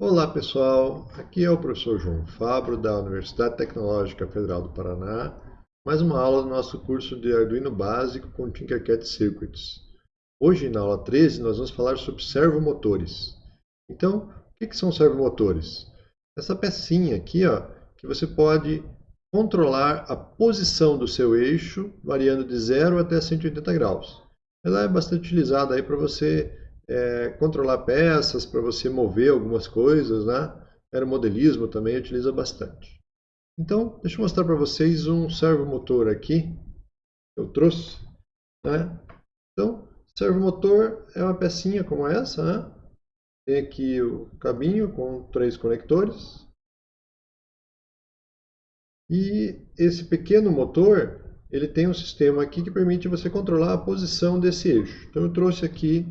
Olá pessoal, aqui é o professor João Fabro da Universidade Tecnológica Federal do Paraná, mais uma aula do nosso curso de Arduino Básico com Tinkercad Circuits. Hoje, na aula 13, nós vamos falar sobre servomotores. Então, o que, são servomotores? Essa pecinha aqui, ó, que você pode controlar a posição do seu eixo, variando de 0 até 180 graus. Ela é bastante utilizada para você é, controlar peças, para você mover algumas coisas, né? Aeromodelismo também utiliza bastante. Então, deixa eu mostrar para vocês um servomotor aqui, que eu trouxe. Né? Então, servomotor é uma pecinha como essa, né? Tem aqui o cabinho com três conectores. E esse pequeno motor, ele tem um sistema aqui que permite você controlar a posição desse eixo. Então eu trouxe aqui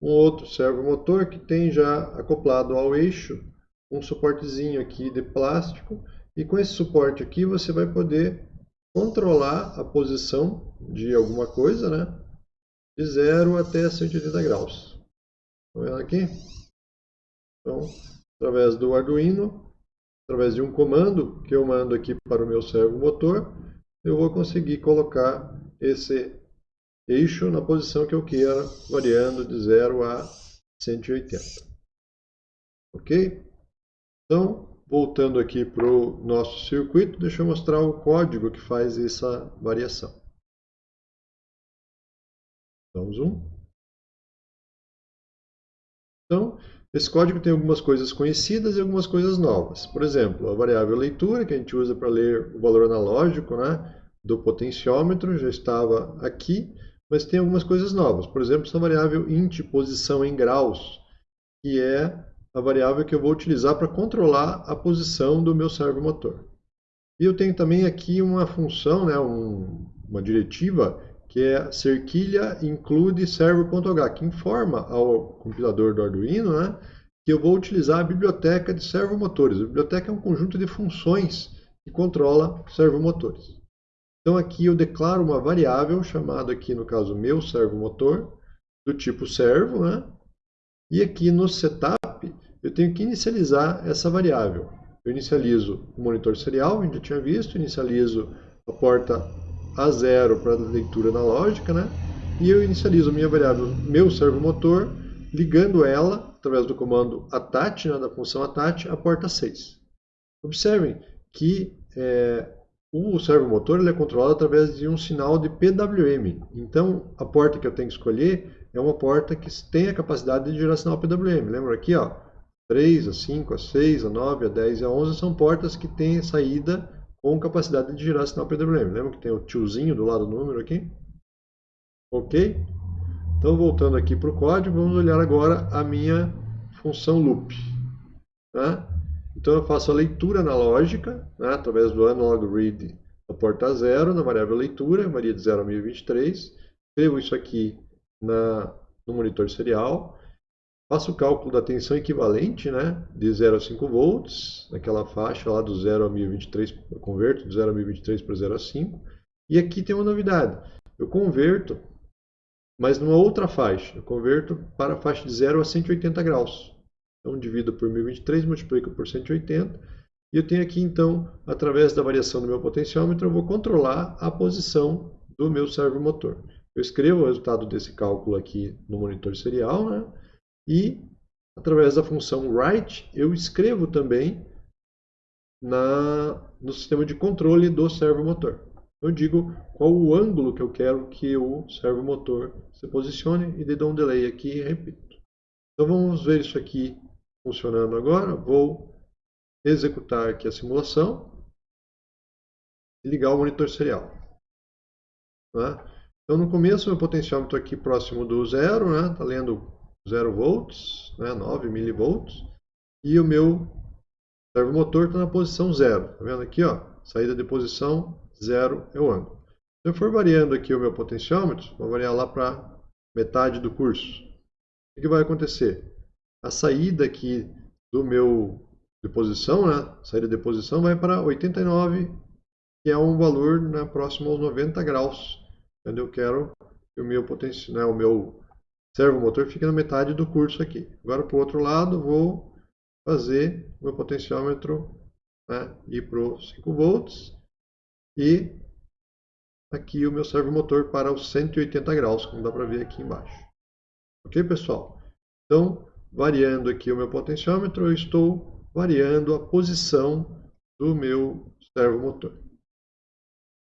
um outro servomotor que tem já acoplado ao eixo um suportezinho aqui de plástico e com esse suporte aqui você vai poder controlar a posição de alguma coisa, né? De 0 até 180 graus. Estão vendo aqui? Então, através do Arduino, através de um comando que eu mando aqui para o meu servomotor, eu vou conseguir colocar esse eixo na posição que eu queira, variando de 0 a 180. Ok? Então, voltando aqui para o nosso circuito, deixa eu mostrar o código que faz essa variação. Damos um. Então, esse código tem algumas coisas conhecidas e algumas coisas novas. Por exemplo, a variável leitura, que a gente usa para ler o valor analógico né, do potenciômetro, já estava aqui mas tem algumas coisas novas. Por exemplo, essa variável int posição em graus, que é a variável que eu vou utilizar para controlar a posição do meu servomotor. E eu tenho também aqui uma função, né, um, uma diretiva, que é cerquilha include servo.h, que informa ao compilador do Arduino né, que eu vou utilizar a biblioteca de servomotores. A biblioteca é um conjunto de funções que controla servomotores. Então aqui eu declaro uma variável chamada aqui no caso meu servomotor do tipo servo, né? E aqui no setup eu tenho que inicializar essa variável. Eu inicializo o monitor serial, a gente já tinha visto, inicializo a porta A0 para leitura analógica, né? E eu inicializo a minha variável meu servomotor ligando ela através do comando attach, né, da função attach, a porta 6. Observem que é, o servomotor ele é controlado através de um sinal de PWM. Então, a porta que eu tenho que escolher é uma porta que tem a capacidade de gerar sinal PWM. Lembra aqui, ó, 3, a 5, a 6, a 9, a 10 e a 11 são portas que têm saída com capacidade de gerar sinal PWM. Lembra que tem o tiozinho do lado do número aqui? Ok? Então, voltando aqui para o código, vamos olhar agora a minha função loop. Tá? Então eu faço a leitura analógica, né, através do analog read da porta 0, na variável leitura, varia de 0 a 1023. Escrevo isso aqui na, no monitor serial. Faço o cálculo da tensão equivalente, né, de 0 a 5 volts, naquela faixa lá do 0 a 1023, eu converto de 0 a 1023 para 0 a 5. E aqui tem uma novidade, eu converto, mas numa outra faixa, eu converto para a faixa de 0 a 180 graus. Então, divido por 1023, multiplico por 180. E eu tenho aqui, então, através da variação do meu potenciômetro, eu vou controlar a posição do meu servomotor. Eu escrevo o resultado desse cálculo aqui no monitor serial, né? E, através da função write, eu escrevo também na, no sistema de controle do servomotor. Eu digo qual o ângulo que eu quero que o servomotor se posicione e dou um delay aqui e repito. Então vamos ver isso aqui funcionando agora, vou executar aqui a simulação e ligar o monitor serial. Tá? Então, no começo, meu potenciômetro aqui próximo do zero, está né? Tá lendo 0 volts, né? 9 milivolts, e o meu servomotor está na posição zero. Está vendo aqui? Ó, saída de posição zero é o ângulo. Se eu for variando aqui o meu potenciômetro, vou variar lá para metade do curso. O que vai acontecer? A saída aqui do meu de posição, né? saída de posição vai para 89, que é um valor né, próximo aos 90 graus, onde eu quero que o meu potencial, né, o meu servomotor fique na metade do curso aqui. Agora para o outro lado, vou fazer o meu potenciômetro né, ir para os 5 volts e aqui o meu servomotor para os 180 graus, como dá para ver aqui embaixo. Ok, pessoal? Então, variando aqui o meu potenciômetro, eu estou variando a posição do meu servomotor.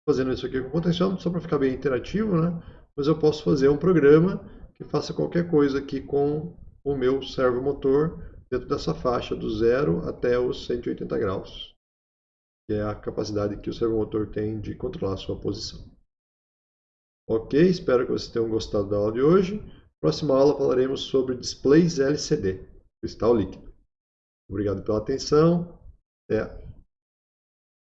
Fazendo isso aqui com o potenciômetro, só para ficar bem interativo, né? mas eu posso fazer um programa que faça qualquer coisa aqui com o meu servomotor dentro dessa faixa do zero até os 180 graus, que é a capacidade que o servomotor tem de controlar a sua posição. Ok, espero que vocês tenham gostado da aula de hoje. Próxima aula falaremos sobre displays LCD, cristal líquido. Obrigado pela atenção. Até